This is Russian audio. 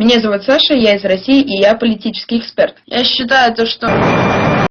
Меня зовут Саша, я из России, и я политический эксперт. Я считаю то, что